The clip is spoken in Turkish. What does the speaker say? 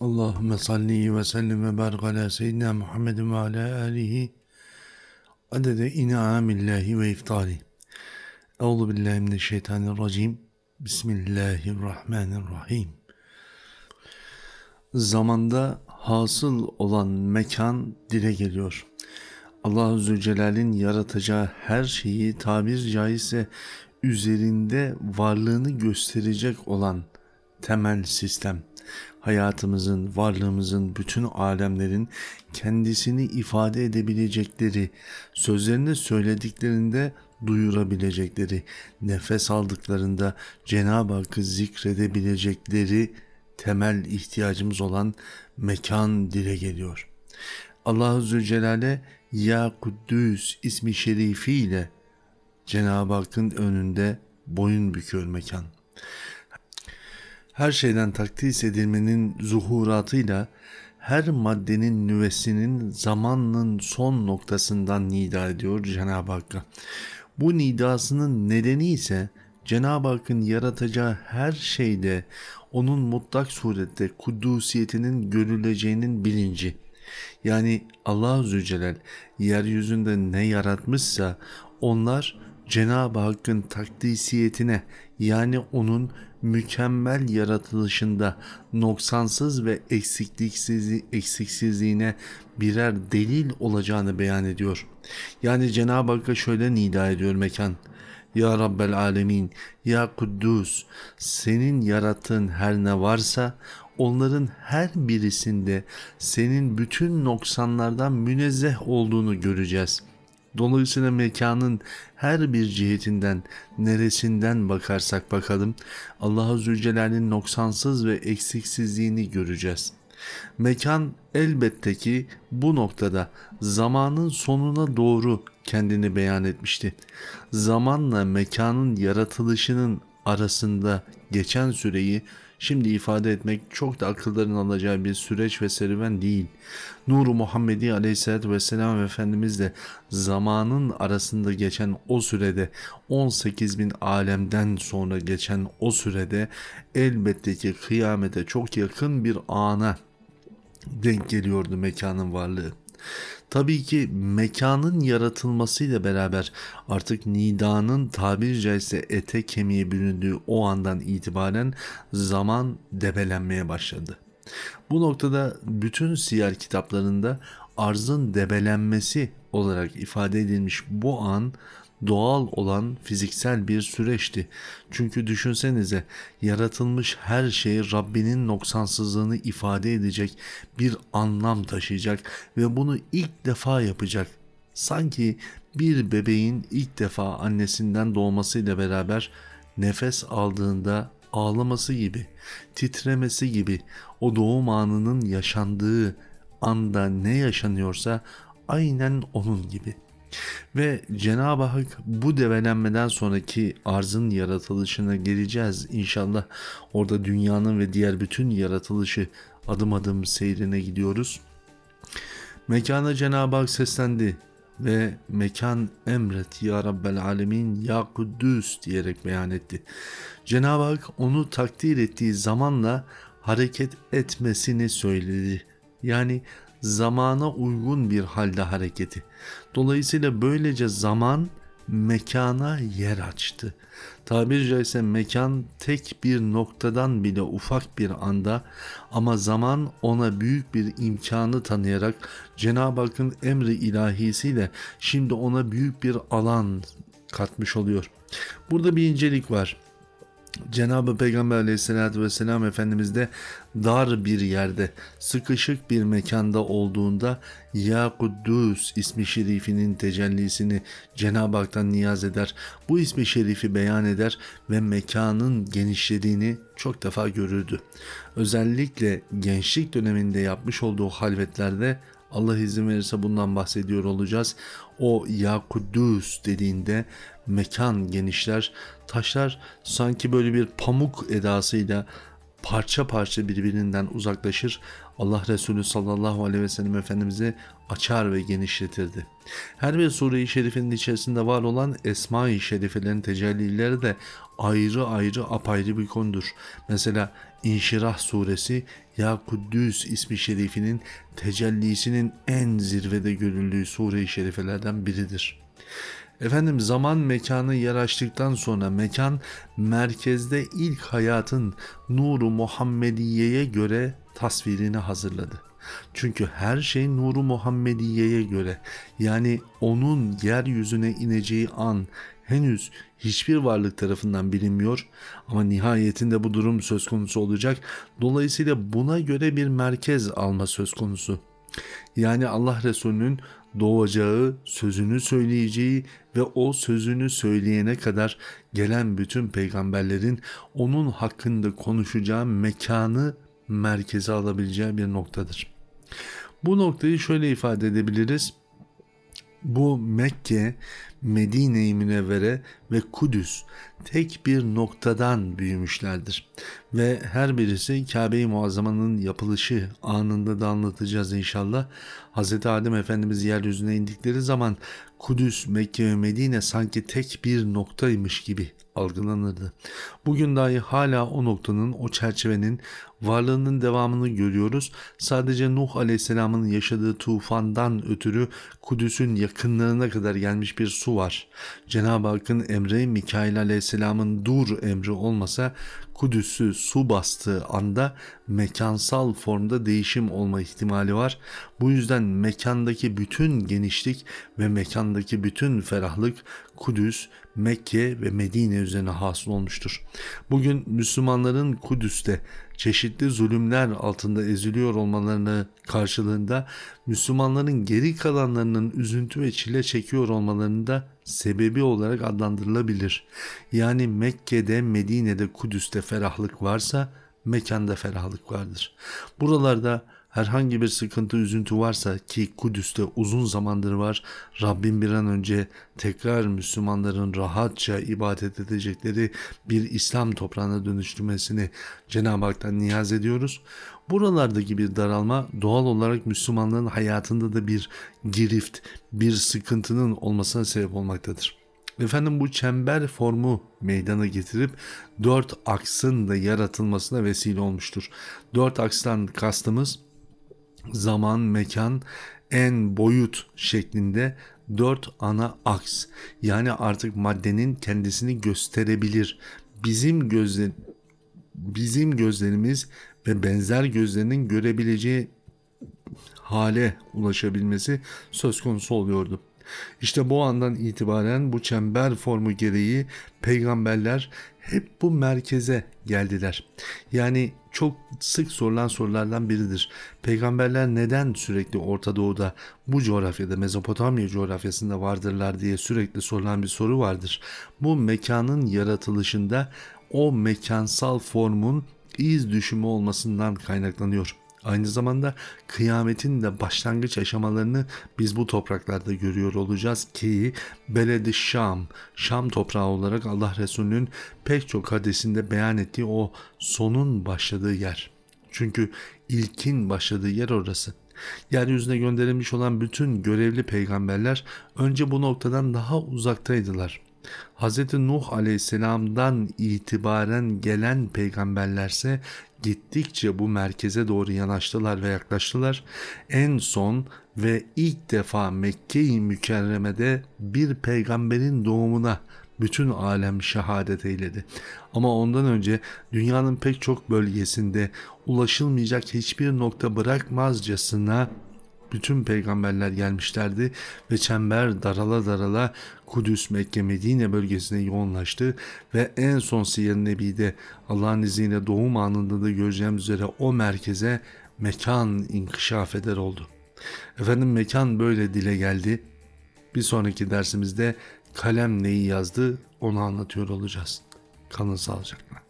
Allahümme salli ve sellim ve barik ala seyyidina Muhammedin ve ala alihi adede in'amillahi ve iftali. Euzu billahi mineşşeytanirracim. Bismillahirrahmanirrahim. Zamanda hasıl olan mekan dile geliyor. Allah Zülcelal'in yaratacağı her şeyi tabir caizse üzerinde varlığını gösterecek olan temel sistem hayatımızın, varlığımızın, bütün alemlerin kendisini ifade edebilecekleri, sözlerini söylediklerinde duyurabilecekleri, nefes aldıklarında Cenab-ı Hakk'ı zikredebilecekleri temel ihtiyacımız olan mekan dile geliyor. Allah-u Zülcelal'e Ya Kuddüs ismi şerifiyle Cenab-ı Hakk'ın önünde boyun büküyor mekan her şeyden takdis edilmenin zuhuratıyla her maddenin nüvesinin zamanın son noktasından nida ediyor Cenab-ı Hakk'a. Bu nidasının nedeni ise Cenab-ı Hakk'ın yaratacağı her şeyde onun mutlak surette kudusiyetinin görüleceğinin bilinci. Yani Allah Zülcelal yeryüzünde ne yaratmışsa onlar Cenab-ı Hakk'ın takdisiyetine yani onun mükemmel yaratılışında noksansız ve eksiksiz, eksiksizliğine birer delil olacağını beyan ediyor. Yani Cenab-ı Hakk'a şöyle nida ediyor mekan. Ya Rabbel Alemin, Ya Kuddus, senin yarattığın her ne varsa onların her birisinde senin bütün noksanlardan münezzeh olduğunu göreceğiz.'' Dolayısıyla mekanın her bir cihetinden, neresinden bakarsak bakalım Allah-u Zülcelal'in noksansız ve eksiksizliğini göreceğiz. Mekan elbette ki bu noktada zamanın sonuna doğru kendini beyan etmişti. Zamanla mekanın yaratılışının arasında geçen süreyi şimdi ifade etmek çok da akılların alacağı bir süreç ve serüven değil. Nuru Muhammedi Aleyhisselatü Vesselam Efendimiz de zamanın arasında geçen o sürede 18 bin alemden sonra geçen o sürede elbette ki kıyamete çok yakın bir ana denk geliyordu mekanın varlığı. Tabii ki mekanın yaratılmasıyla beraber artık nidanın tabiri caizse ete kemiğe büründüğü o andan itibaren zaman debelenmeye başladı. Bu noktada bütün siyer kitaplarında arzın debelenmesi olarak ifade edilmiş bu an doğal olan fiziksel bir süreçti. Çünkü düşünsenize yaratılmış her şey Rabbinin noksansızlığını ifade edecek bir anlam taşıyacak ve bunu ilk defa yapacak. Sanki bir bebeğin ilk defa annesinden doğmasıyla beraber nefes aldığında ağlaması gibi, titremesi gibi o doğum anının yaşandığı anda ne yaşanıyorsa aynen onun gibi. Ve Cenab-ı Hak bu develenmeden sonraki arzın yaratılışına geleceğiz inşallah. Orada dünyanın ve diğer bütün yaratılışı adım adım seyrine gidiyoruz. Mekana Cenab-ı Hak seslendi ve mekan emret ya Rabbel Alemin ya Kuddüs diyerek beyan etti. Cenab-ı Hak onu takdir ettiği zamanla hareket etmesini söyledi. Yani zamana uygun bir halde hareketi. Dolayısıyla böylece zaman mekana yer açtı. Tabiri caizse mekan tek bir noktadan bile ufak bir anda ama zaman ona büyük bir imkanı tanıyarak Cenab-ı Hakk'ın emri ilahisiyle şimdi ona büyük bir alan katmış oluyor. Burada bir incelik var. Cenab-ı Peygamber aleyhissalatü vesselam Efendimiz de dar bir yerde, sıkışık bir mekanda olduğunda Ya Kuddus ismi şerifinin tecellisini Cenab-ı Hak'tan niyaz eder. Bu ismi şerifi beyan eder ve mekanın genişlediğini çok defa görürdü. Özellikle gençlik döneminde yapmış olduğu halvetlerde Allah izin verirse bundan bahsediyor olacağız. O Ya Kuddus dediğinde mekan genişler, taşlar sanki böyle bir pamuk edasıyla parça parça birbirinden uzaklaşır. Allah Resulü sallallahu aleyhi ve sellem Efendimiz'i açar ve genişletirdi. Her bir sure-i şerifinin içerisinde var olan Esma-i Şerifelerin tecellileri de ayrı ayrı apayrı bir konudur. Mesela İnşirah suresi Ya Kuddüs ismi şerifinin tecellisinin en zirvede görüldüğü sure-i şerifelerden biridir. Efendim zaman mekanı yer sonra mekan merkezde ilk hayatın nuru Muhammediye'ye göre tasvirini hazırladı. Çünkü her şey nuru Muhammediye'ye göre yani onun yeryüzüne ineceği an henüz hiçbir varlık tarafından bilinmiyor ama nihayetinde bu durum söz konusu olacak. Dolayısıyla buna göre bir merkez alma söz konusu. Yani Allah Resulü'nün doğacağı, sözünü söyleyeceği ve o sözünü söyleyene kadar gelen bütün peygamberlerin onun hakkında konuşacağı mekanı merkeze alabileceği bir noktadır. Bu noktayı şöyle ifade edebiliriz. Bu Mekke, Medine-i Münevvere ve Kudüs tek bir noktadan büyümüşlerdir. Ve her birisi Kabe-i Muazzama'nın yapılışı anında da anlatacağız inşallah. Hz. Adem Efendimiz yeryüzüne indikleri zaman Kudüs, Mekke ve Medine sanki tek bir noktaymış gibi algılanırdı. Bugün dahi hala o noktanın, o çerçevenin varlığının devamını görüyoruz. Sadece Nuh Aleyhisselam'ın yaşadığı tufandan ötürü Kudüs'ün yakınlarına kadar gelmiş bir su var. Cenab-ı Hakk'ın emri Mikail Aleyhisselam'ın dur emri olmasa Kudüs'ü su bastığı anda mekansal formda değişim olma ihtimali var. Bu yüzden mekandaki bütün genişlik ve mekandaki bütün ferahlık Kudüs, Mekke ve Medine üzerine hasıl olmuştur. Bugün Müslümanların Kudüs'te çeşitli zulümler altında eziliyor olmalarını karşılığında Müslümanların geri kalanlarının üzüntü ve çile çekiyor olmalarını da sebebi olarak adlandırılabilir. Yani Mekke'de, Medine'de, Kudüs'te ferahlık varsa mekanda ferahlık vardır. Buralarda herhangi bir sıkıntı, üzüntü varsa ki Kudüs'te uzun zamandır var, Rabbim bir an önce tekrar Müslümanların rahatça ibadet edecekleri bir İslam toprağına dönüştürmesini Cenab-ı Hak'tan niyaz ediyoruz. Buralardaki bir daralma doğal olarak Müslümanların hayatında da bir girift, bir sıkıntının olmasına sebep olmaktadır. Efendim bu çember formu meydana getirip dört aksın da yaratılmasına vesile olmuştur. Dört akstan kastımız zaman, mekan, en boyut şeklinde dört ana aks. Yani artık maddenin kendisini gösterebilir. Bizim gözler bizim gözlerimiz ve benzer gözlerinin görebileceği hale ulaşabilmesi söz konusu oluyordu. İşte bu andan itibaren bu çember formu gereği peygamberler hep bu merkeze geldiler. Yani çok sık sorulan sorulardan biridir. Peygamberler neden sürekli Orta Doğu'da bu coğrafyada Mezopotamya coğrafyasında vardırlar diye sürekli sorulan bir soru vardır. Bu mekanın yaratılışında o mekansal formun iz düşümü olmasından kaynaklanıyor. Aynı zamanda kıyametin de başlangıç aşamalarını biz bu topraklarda görüyor olacağız ki Beledi Şam, Şam toprağı olarak Allah Resulü'nün pek çok hadisinde beyan ettiği o sonun başladığı yer. Çünkü ilkin başladığı yer orası. Yeryüzüne gönderilmiş olan bütün görevli peygamberler önce bu noktadan daha uzaktaydılar. Hz. Nuh aleyhisselamdan itibaren gelen peygamberlerse gittikçe bu merkeze doğru yanaştılar ve yaklaştılar. En son ve ilk defa Mekke-i Mükerreme'de bir peygamberin doğumuna bütün alem şehadet eyledi. Ama ondan önce dünyanın pek çok bölgesinde ulaşılmayacak hiçbir nokta bırakmazcasına bütün peygamberler gelmişlerdi ve çember darala darala Kudüs, Mekke, Medine bölgesine yoğunlaştı ve en son Siyer Nebi'de Allah'ın izniyle doğum anında da göreceğimiz üzere o merkeze mekan inkişaf eder oldu. Efendim mekan böyle dile geldi. Bir sonraki dersimizde kalem neyi yazdı onu anlatıyor olacağız. Kalın sağlıcakla.